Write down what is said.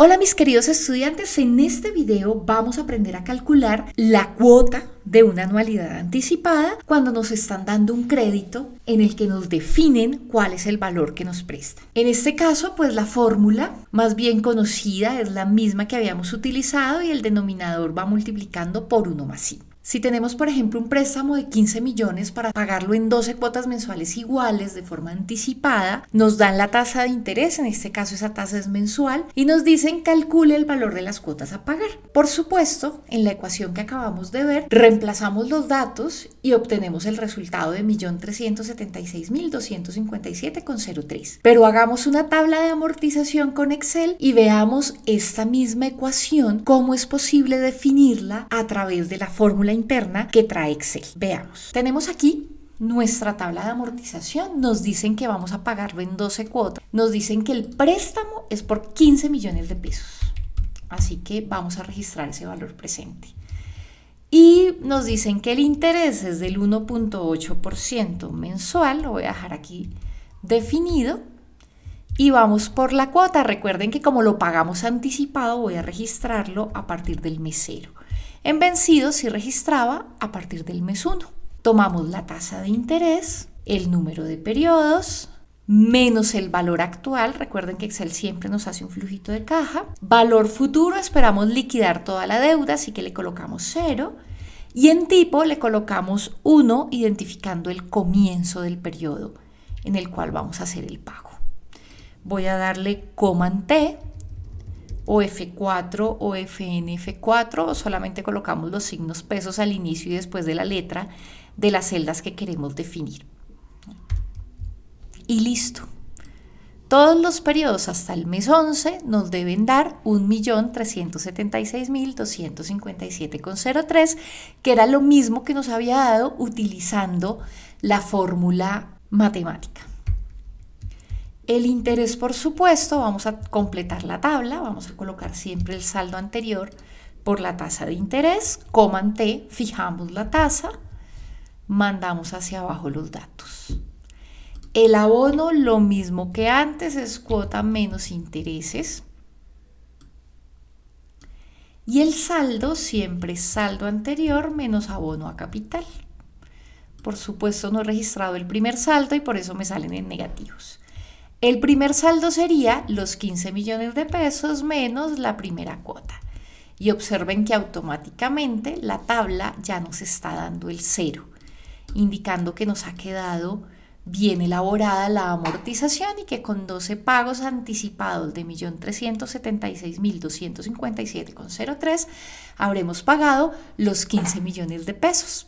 Hola mis queridos estudiantes, en este video vamos a aprender a calcular la cuota de una anualidad anticipada cuando nos están dando un crédito en el que nos definen cuál es el valor que nos presta. En este caso, pues la fórmula más bien conocida es la misma que habíamos utilizado y el denominador va multiplicando por 1 más i. Si tenemos, por ejemplo, un préstamo de 15 millones para pagarlo en 12 cuotas mensuales iguales de forma anticipada, nos dan la tasa de interés, en este caso esa tasa es mensual, y nos dicen calcule el valor de las cuotas a pagar. Por supuesto, en la ecuación que acabamos de ver, reemplazamos los datos y obtenemos el resultado de 1.376.257,03. Pero hagamos una tabla de amortización con Excel y veamos esta misma ecuación, cómo es posible definirla a través de la fórmula interna que trae Excel. Veamos. Tenemos aquí nuestra tabla de amortización. Nos dicen que vamos a pagarlo en 12 cuotas. Nos dicen que el préstamo es por 15 millones de pesos. Así que vamos a registrar ese valor presente. Y nos dicen que el interés es del 1.8% mensual. Lo voy a dejar aquí definido. Y vamos por la cuota. Recuerden que como lo pagamos anticipado, voy a registrarlo a partir del mes cero. En vencido si registraba a partir del mes 1. Tomamos la tasa de interés, el número de periodos, menos el valor actual. Recuerden que Excel siempre nos hace un flujito de caja. Valor futuro, esperamos liquidar toda la deuda, así que le colocamos 0. Y en tipo le colocamos 1, identificando el comienzo del periodo en el cual vamos a hacer el pago. Voy a darle Command T o F4 o FNF4 o solamente colocamos los signos pesos al inicio y después de la letra de las celdas que queremos definir. Y listo. Todos los periodos hasta el mes 11 nos deben dar 1.376.257,03, que era lo mismo que nos había dado utilizando la fórmula matemática. El interés, por supuesto, vamos a completar la tabla, vamos a colocar siempre el saldo anterior por la tasa de interés, coman T, fijamos la tasa, mandamos hacia abajo los datos. El abono, lo mismo que antes, es cuota menos intereses. Y el saldo siempre saldo anterior menos abono a capital. Por supuesto no he registrado el primer saldo y por eso me salen en negativos. El primer saldo sería los 15 millones de pesos menos la primera cuota. Y observen que automáticamente la tabla ya nos está dando el cero, indicando que nos ha quedado bien elaborada la amortización y que con 12 pagos anticipados de 1.376.257,03 habremos pagado los 15 millones de pesos.